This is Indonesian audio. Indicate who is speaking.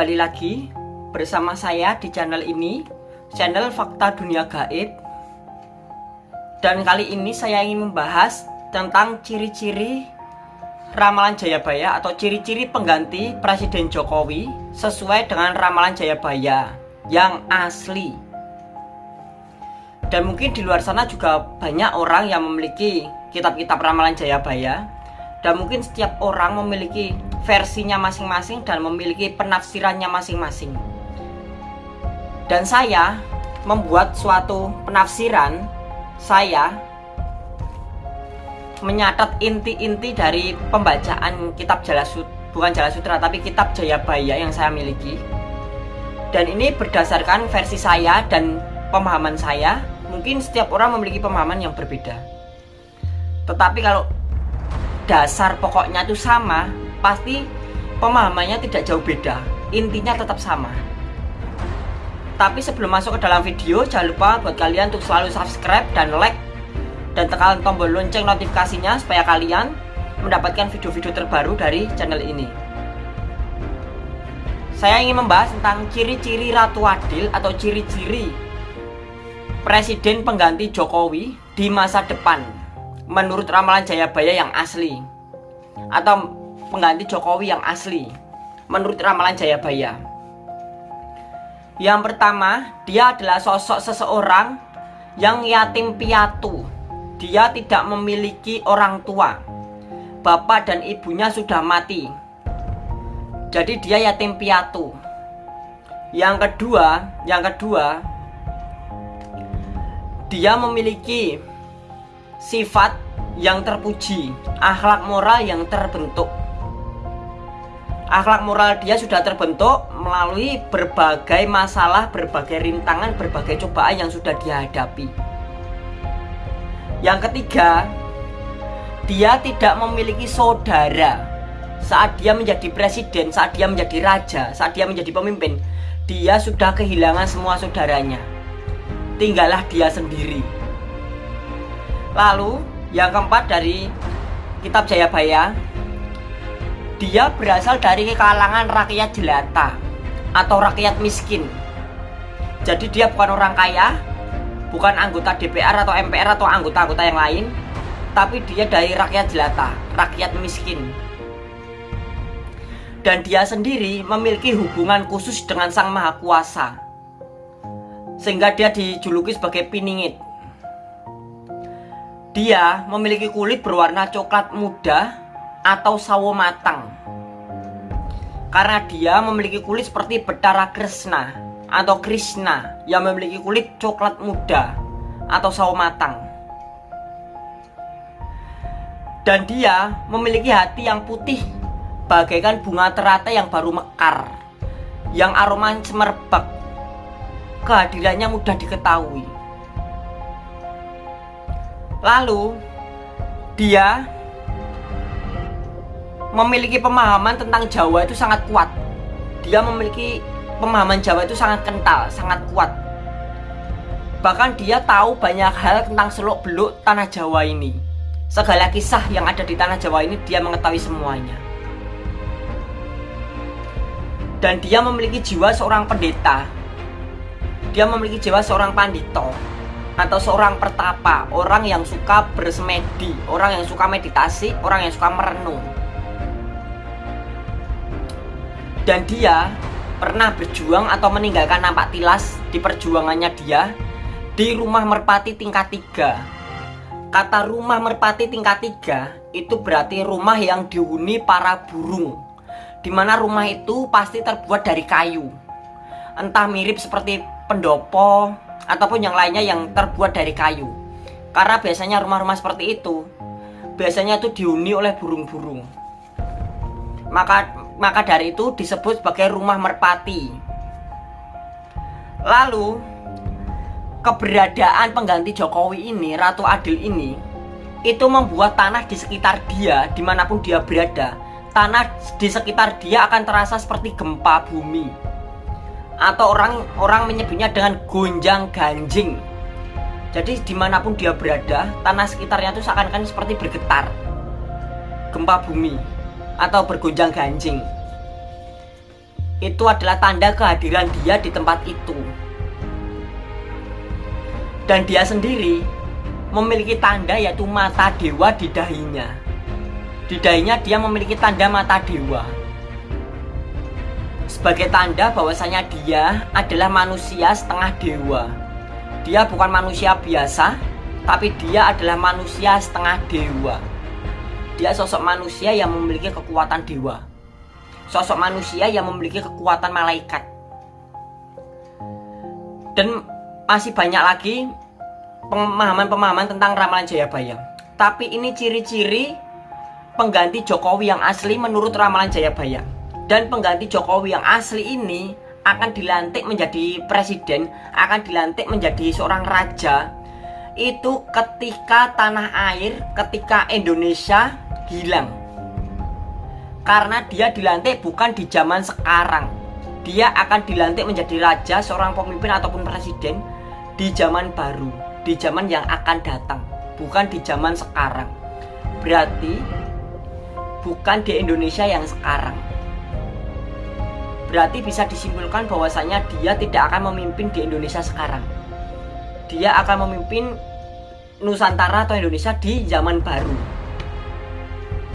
Speaker 1: kembali lagi bersama saya di channel ini Channel Fakta Dunia Gaib. Dan kali ini saya ingin membahas tentang ciri-ciri Ramalan Jayabaya atau ciri-ciri pengganti Presiden Jokowi Sesuai dengan Ramalan Jayabaya yang asli. Dan mungkin di luar sana juga banyak orang yang memiliki kitab-kitab Ramalan Jayabaya. Dan mungkin setiap orang memiliki versinya masing-masing dan memiliki penafsirannya masing-masing. Dan saya membuat suatu penafsiran, saya menyatat inti-inti dari pembacaan kitab Jalasut, bukan Jalasutra tapi kitab Jayabaya yang saya miliki. Dan ini berdasarkan versi saya dan pemahaman saya, mungkin setiap orang memiliki pemahaman yang berbeda. Tetapi kalau dasar pokoknya itu sama, pasti pemahamannya tidak jauh beda. Intinya tetap sama. Tapi sebelum masuk ke dalam video jangan lupa buat kalian untuk selalu subscribe dan like dan tekan tombol lonceng notifikasinya supaya kalian mendapatkan video-video terbaru dari channel ini. Saya ingin membahas tentang ciri-ciri Ratu Adil atau ciri-ciri Presiden pengganti Jokowi di masa depan menurut ramalan Jayabaya yang asli atau pengganti Jokowi yang asli menurut ramalan Jayabaya. Yang pertama, dia adalah sosok seseorang yang yatim piatu. Dia tidak memiliki orang tua. Bapak dan ibunya sudah mati. Jadi dia yatim piatu. Yang kedua, yang kedua, dia memiliki sifat yang terpuji, akhlak moral yang terbentuk akhlak moral dia sudah terbentuk melalui berbagai masalah, berbagai rintangan, berbagai cobaan yang sudah dia hadapi. Yang ketiga, dia tidak memiliki saudara saat dia menjadi presiden, saat dia menjadi raja, saat dia menjadi pemimpin. Dia sudah kehilangan semua saudaranya. Tinggallah dia sendiri. Lalu, yang keempat dari kitab Jayabaya dia berasal dari kalangan rakyat jelata atau rakyat miskin. Jadi dia bukan orang kaya, bukan anggota DPR atau MPR atau anggota-anggota yang lain, tapi dia dari rakyat jelata, rakyat miskin. Dan dia sendiri memiliki hubungan khusus dengan Sang Maha Kuasa. Sehingga dia dijuluki sebagai piningit. Dia memiliki kulit berwarna coklat muda atau sawo matang. Karena dia memiliki kulit seperti Betara Krishna atau Krishna yang memiliki kulit coklat muda atau sawo matang. Dan dia memiliki hati yang putih bagaikan bunga teratai yang baru mekar yang aroma semerbak kehadirannya mudah diketahui. Lalu dia memiliki pemahaman tentang Jawa itu sangat kuat. Dia memiliki pemahaman Jawa itu sangat kental, sangat kuat. Bahkan dia tahu banyak hal tentang seluk-beluk tanah Jawa ini. Segala kisah yang ada di tanah Jawa ini dia mengetahui semuanya. Dan dia memiliki jiwa seorang pendeta. Dia memiliki jiwa seorang pandito atau seorang pertapa, orang yang suka bersemedi, orang yang suka meditasi, orang yang suka merenung. Dan dia pernah berjuang atau meninggalkan nampak tilas di perjuangannya dia di rumah merpati tingkat 3 kata rumah merpati tingkat 3 itu berarti rumah yang dihuni para burung di mana rumah itu pasti terbuat dari kayu. Entah mirip seperti pendopo ataupun yang lainnya yang terbuat dari kayu. Karena biasanya rumah-rumah seperti itu biasanya itu dihuni oleh burung-burung. Maka maka dari itu disebut sebagai rumah merpati. Lalu keberadaan pengganti Jokowi ini, Ratu Adil ini, itu membuat tanah di sekitar dia, di mana pun dia berada, tanah di sekitar dia akan terasa seperti gempa bumi, atau orang orang menyebutnya dengan gonjang ganjing. Jadi di mana pun dia berada, tanah sekitarnya itu seakan-akan seperti bergetar, gempa bumi atau bergonjang ganjing. itu adalah tanda kehadiran dia di tempat itu. Dan dia sendiri memiliki tanda yaitu mata dewa di dahinya. Di dahinya dia memiliki tanda mata dewa. Sebagai tanda bahwasanya dia adalah manusia setengah dewa. Dia bukan manusia biasa, tapi dia adalah manusia setengah dewa. Dia sosok manusia yang memiliki kekuatan dewa. Sosok manusia yang memiliki kekuatan malaikat. Dan masih banyak lagi pemahaman-pemahaman tentang ramalan Jayabaya. Tapi ini ciri-ciri pengganti Jokowi yang asli menurut ramalan Jayabaya. Dan pengganti Jokowi yang asli ini akan dilantik menjadi presiden, akan dilantik menjadi seorang raja. Itu ketika tanah air, ketika Indonesia hilang. Karena dia dilantik bukan di zaman sekarang. Dia akan dilantik menjadi raja, seorang pemimpin ataupun presiden di zaman baru di zaman yang akan datang, bukan di zaman sekarang. Berarti bukan di Indonesia yang sekarang. Berarti bisa disimpulkan bahwasanya dia tidak akan memimpin di Indonesia sekarang. Dia akan memimpin Nusantara atau Indonesia di zaman baru.